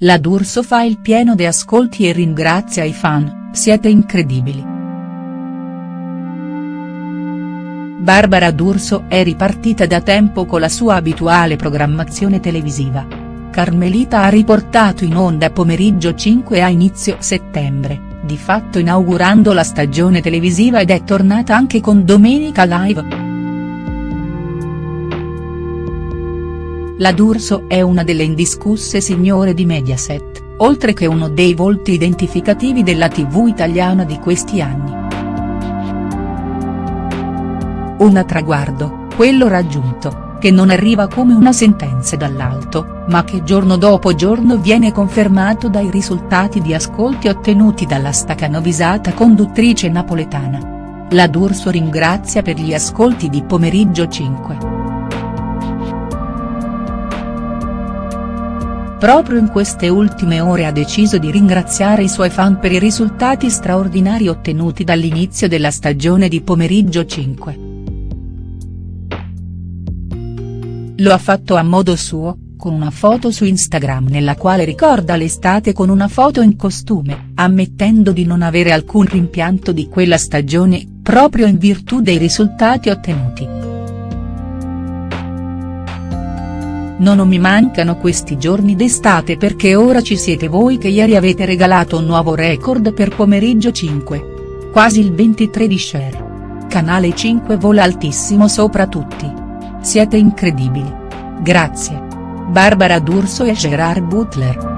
La D'Urso fa il pieno de ascolti e ringrazia i fan, siete incredibili. Barbara D'Urso è ripartita da tempo con la sua abituale programmazione televisiva. Carmelita ha riportato in onda pomeriggio 5 a inizio settembre, di fatto inaugurando la stagione televisiva ed è tornata anche con Domenica Live. La D'Urso è una delle indiscusse signore di Mediaset, oltre che uno dei volti identificativi della tv italiana di questi anni. Un traguardo, quello raggiunto, che non arriva come una sentenza dall'alto, ma che giorno dopo giorno viene confermato dai risultati di ascolti ottenuti dalla stacanovisata conduttrice napoletana. La D'Urso ringrazia per gli ascolti di Pomeriggio 5. Proprio in queste ultime ore ha deciso di ringraziare i suoi fan per i risultati straordinari ottenuti dall'inizio della stagione di Pomeriggio 5. Lo ha fatto a modo suo, con una foto su Instagram nella quale ricorda l'estate con una foto in costume, ammettendo di non avere alcun rimpianto di quella stagione, proprio in virtù dei risultati ottenuti. Non mi mancano questi giorni d'estate perché ora ci siete voi che ieri avete regalato un nuovo record per pomeriggio 5. Quasi il 23 di share. Canale 5 vola altissimo sopra tutti. Siete incredibili. Grazie. Barbara D'Urso e Gerard Butler.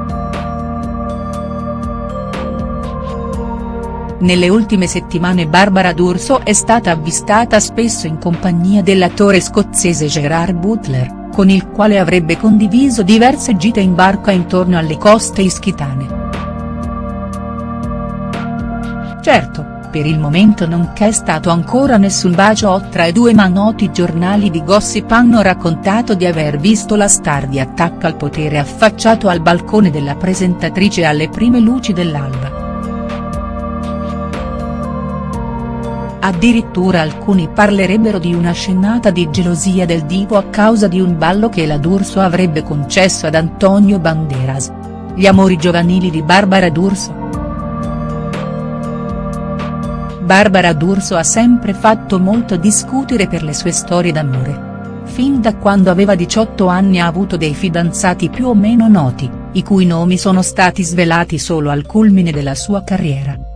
Nelle ultime settimane Barbara D'Urso è stata avvistata spesso in compagnia dell'attore scozzese Gerard Butler con il quale avrebbe condiviso diverse gite in barca intorno alle coste ischitane. Certo, per il momento non c'è stato ancora nessun bacio tra i due ma noti giornali di gossip hanno raccontato di aver visto la star di attacco al potere affacciato al balcone della presentatrice alle prime luci dell'alba. Addirittura alcuni parlerebbero di una scennata di gelosia del divo a causa di un ballo che la D'Urso avrebbe concesso ad Antonio Banderas. Gli amori giovanili di Barbara D'Urso. Barbara D'Urso ha sempre fatto molto discutere per le sue storie d'amore. Fin da quando aveva 18 anni ha avuto dei fidanzati più o meno noti, i cui nomi sono stati svelati solo al culmine della sua carriera.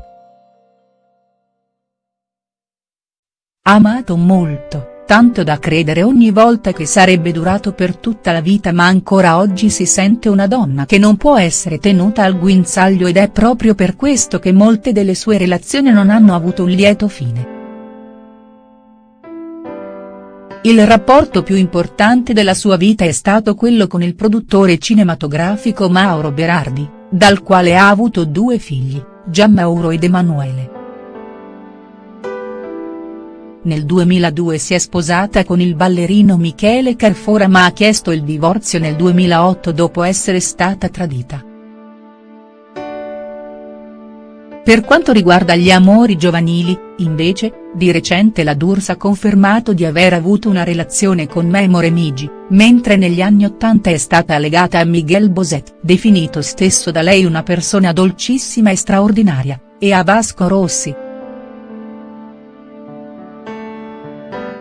Amato molto, tanto da credere ogni volta che sarebbe durato per tutta la vita ma ancora oggi si sente una donna che non può essere tenuta al guinzaglio ed è proprio per questo che molte delle sue relazioni non hanno avuto un lieto fine. Il rapporto più importante della sua vita è stato quello con il produttore cinematografico Mauro Berardi, dal quale ha avuto due figli, Gianmauro ed Emanuele. Nel 2002 si è sposata con il ballerino Michele Carfora ma ha chiesto il divorzio nel 2008 dopo essere stata tradita. Per quanto riguarda gli amori giovanili, invece, di recente la D'Urso ha confermato di aver avuto una relazione con Memo Remigi, mentre negli anni Ottanta è stata legata a Miguel Boset, definito stesso da lei una persona dolcissima e straordinaria, e a Vasco Rossi.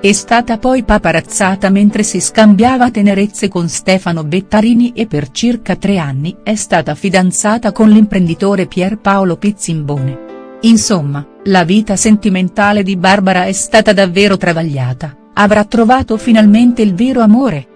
È stata poi paparazzata mentre si scambiava tenerezze con Stefano Bettarini e per circa tre anni è stata fidanzata con l'imprenditore Pierpaolo Pizzimbone. Insomma, la vita sentimentale di Barbara è stata davvero travagliata, avrà trovato finalmente il vero amore?.